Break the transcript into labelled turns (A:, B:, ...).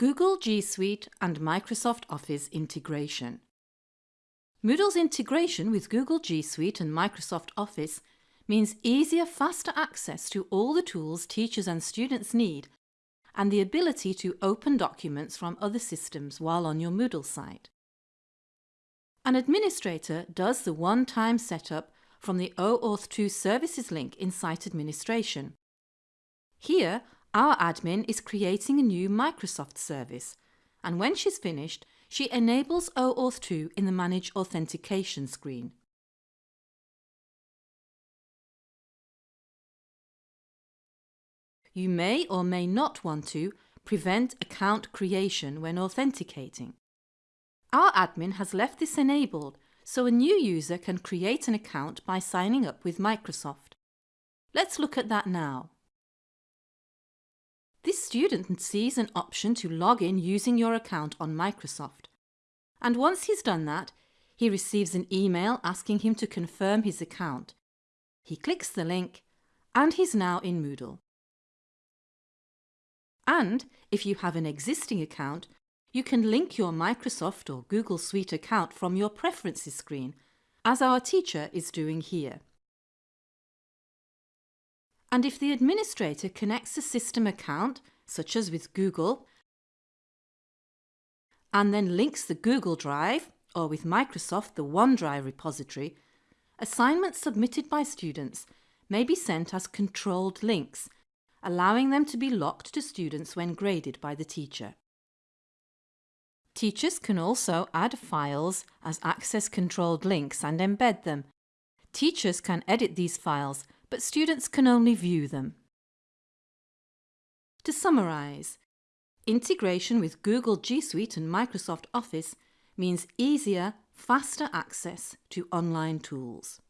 A: Google G Suite and Microsoft Office integration. Moodle's integration with Google G Suite and Microsoft Office means easier, faster access to all the tools teachers and students need and the ability to open documents from other systems while on your Moodle site. An administrator does the one-time setup from the OAuth 2 Services link in Site Administration. Here, our admin is creating a new Microsoft service, and when she's finished, she enables OAuth 2 in the Manage Authentication screen. You may or may not want to prevent account creation when authenticating. Our admin has left this enabled so a new user can create an account by signing up with Microsoft. Let's look at that now. Student sees an option to log in using your account on Microsoft. And once he's done that, he receives an email asking him to confirm his account. He clicks the link and he's now in Moodle. And if you have an existing account, you can link your Microsoft or Google Suite account from your Preferences screen, as our teacher is doing here. And if the administrator connects a system account, such as with Google, and then links the Google Drive, or with Microsoft the OneDrive repository, assignments submitted by students may be sent as controlled links, allowing them to be locked to students when graded by the teacher. Teachers can also add files as access-controlled links and embed them. Teachers can edit these files but students can only view them. To summarise, integration with Google G Suite and Microsoft Office means easier, faster access to online tools.